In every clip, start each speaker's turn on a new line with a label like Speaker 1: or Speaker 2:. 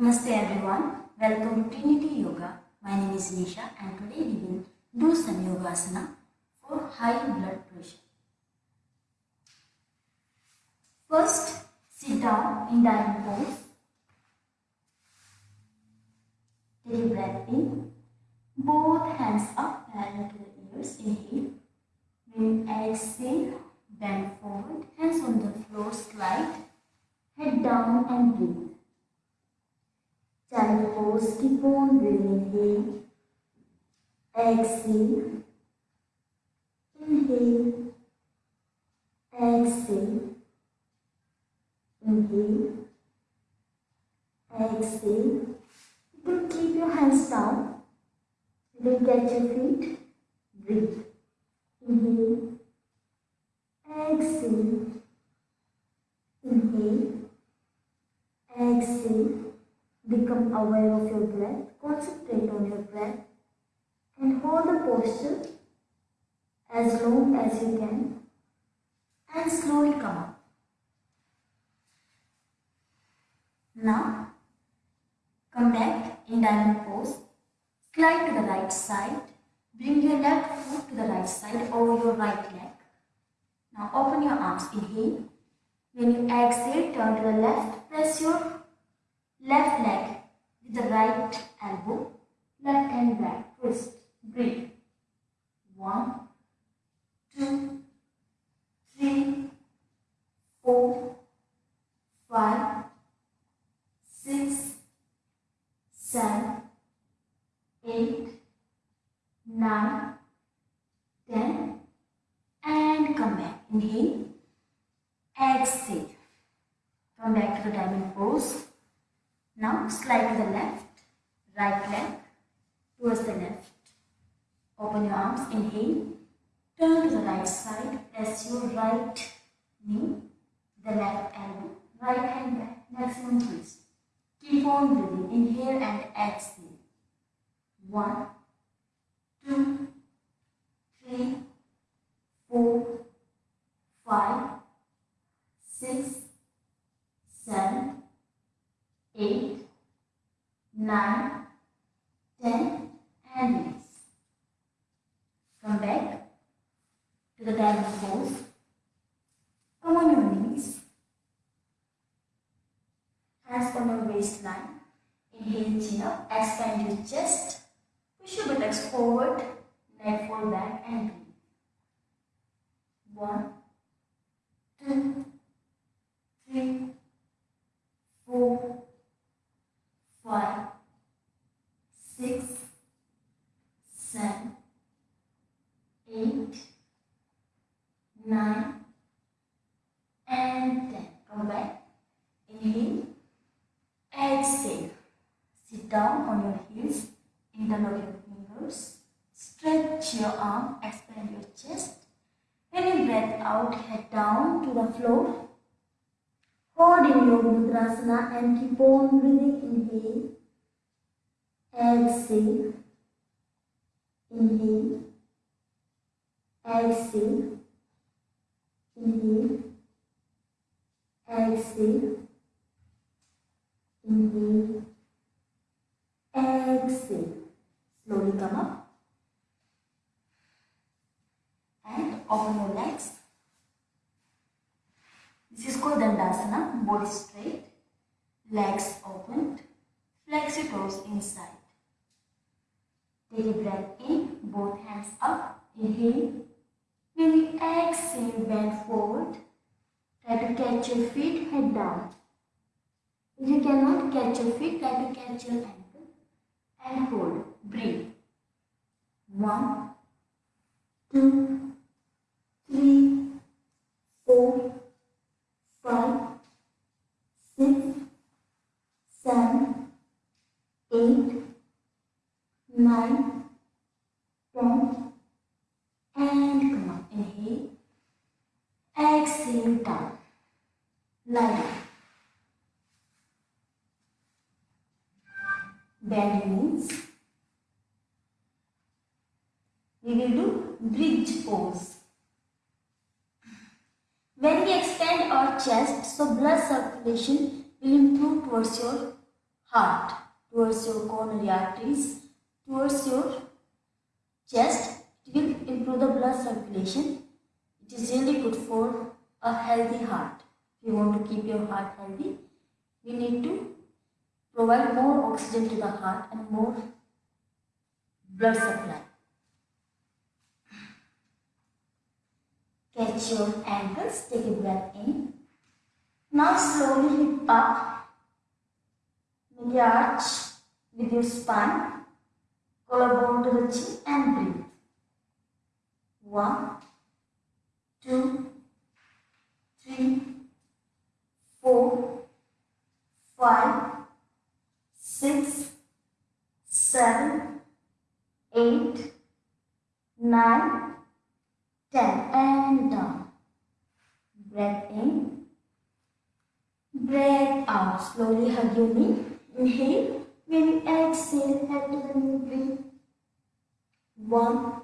Speaker 1: Namaste everyone. Welcome to Trinity Yoga. My name is Nisha and today we will do some yogasana for high blood pressure. First, sit down in diamond pose. Take a breath in. Both hands up parallel to the ears. Inhale. When exhale, bend forward. Hands on the floor, slide. Head down and breathe. Keep on breathing. Exhale. Inhale. Exhale. Inhale. Exhale. You can keep your hands down. You can catch your feet. Breathe. Inhale. Exhale. Inhale. Exhale. Become aware of your breath. Concentrate on your breath. And hold the posture as long as you can. And slowly come up. Now, come back in diamond pose. Slide to the right side. Bring your left foot to the right side over your right leg. Now open your arms. Inhale. When you exhale, turn to the left. Press your left leg with the right elbow. Left hand back. Twist. Breathe. One, two, three, four, five, six, seven, eight, nine, ten, and come back. Inhale, exhale. Come back to the diamond pose. Now slide to the left, right leg towards the left. Open your arms, inhale. Turn to the right side, press your right knee, the left elbow, right hand back, maximum twist. Keep on breathing, inhale and exhale. One, two, three, four, five, six, seven, eight, nine, ten, and release. Come back to the diamond pose. Come on your knees. Hands on your waistline. Up. Expand your chest. Push your buttocks forward. Neck fall back and breathe. One, two, three, four, five, six, seven, eight, nine, and ten. Come back. Inhale. Exhale. Sit down on your heels. Interlock your fingers. Stretch your arm. Expand your chest. When you breath out, head down to the floor. Hold in your Mudrasana and keep on breathing. Inhale. Exhale. Inhale. Exhale. Inhale. Exhale. Inhale. Exhale. Slowly come up. And open your legs. This is called Dandasana. Body straight. Legs opened. Flex your toes inside. Take a breath in. Both hands up. Inhale. When you exhale, bend forward. Try to catch your feet, head down. If you cannot catch your feet, try to catch your ankle and hold. Breathe. One, two, three, four, five, six, seven, eight, nine, ten, and come on. Inhale. Exhale down. Lie down. Knees. We will do bridge pose. When we expand our chest, so blood circulation will improve towards your heart, towards your coronary arteries, towards your chest. It will improve the blood circulation. It is really good for a healthy heart. If you want to keep your heart healthy, we need to provide more oxygen to the heart and more blood supply. Catch your ankles, take a breath in. Now slowly lift up. A arch with your spine. Collarbone to the chin and breathe. One, two, three, four, five, six, seven, eight, nine, ten, and down. Breath in. Breath out. Slowly hug your knee. Inhale. When you exhale, head to the knee. Breathe. One,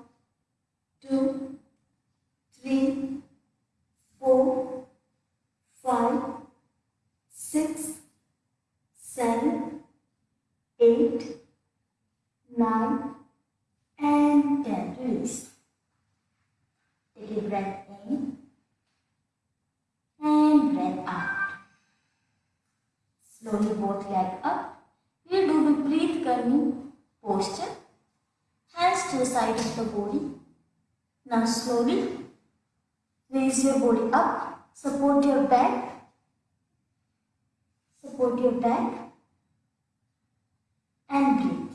Speaker 1: slowly raise your body up. Support your back. Support your back and breathe.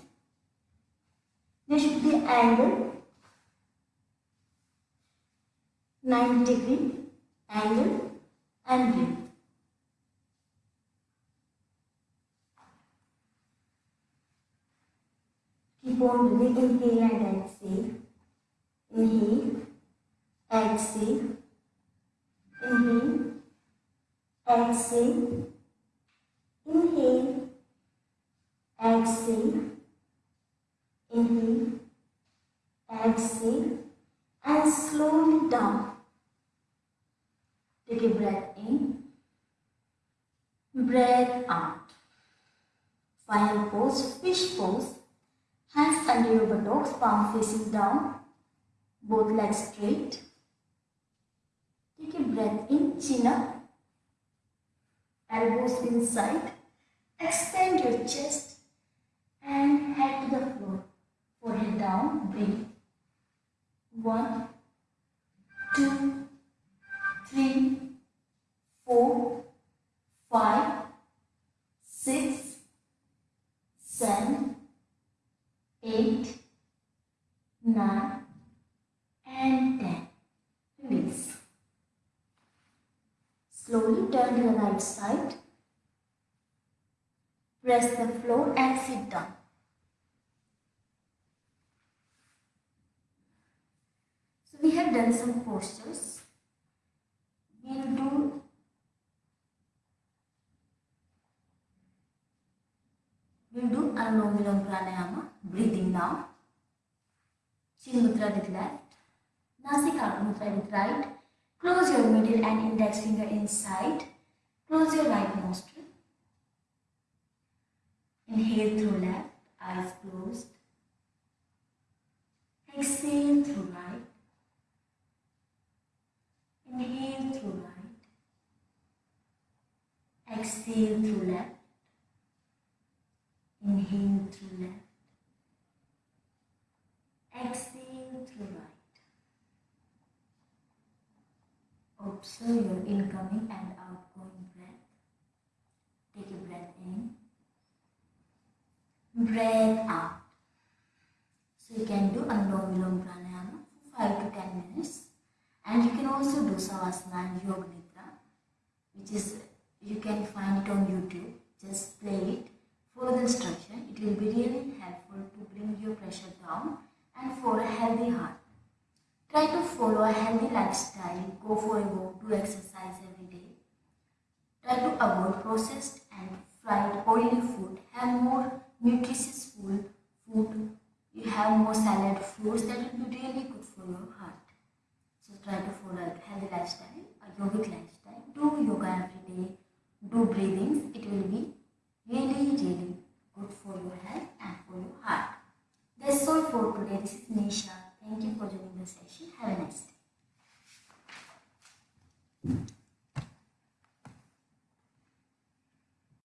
Speaker 1: There should be angle 90 degree angle and breathe. Keep on breathing, inhale and exhale. Inhale, exhale, inhale, exhale, inhale, exhale, inhale, exhale, and slowly down. Take a breath in, breath out. Final pose, fish pose. Hands under your buttocks, palm facing down, both legs straight. Breath in, chin up, elbows inside. Extend your chest and head to the floor. Forehead down, breathe. One, two, three, four, to the right side. Press the floor and sit down. So we have done some postures. We'll do we'll do Anulom Vilom Pranayama, breathing now. Chin Mudra with left, Nasika Mudra with right. Close your middle and index finger inside. Close your right nostril. Inhale through left, eyes closed. Exhale through right. Inhale through right. Exhale through left. Inhale through left. Exhale through right. Observe your incoming and outgoing breath. Take a breath in. Breath out. So you can do Anulom Vilom Pranayama for 5 to 10 minutes. And you can also do Savasana and Yoga Nidra, which is, you can find it on YouTube. Just play it, follow the instruction. It will be really helpful to bring your pressure down and for a healthy heart. Try to follow a healthy lifestyle, go for a walk, do exercise every day. Try to avoid processed and fried oily food. Have more nutritious food, food. You have more salad, fruits that will be really good for your heart. So try to follow a healthy lifestyle, a yogic lifestyle. Do yoga every day. Do breathings. It will be really, really good for your health and for your heart. That's all for today. This is Nisha. Thank you for joining the session. Have a nice day.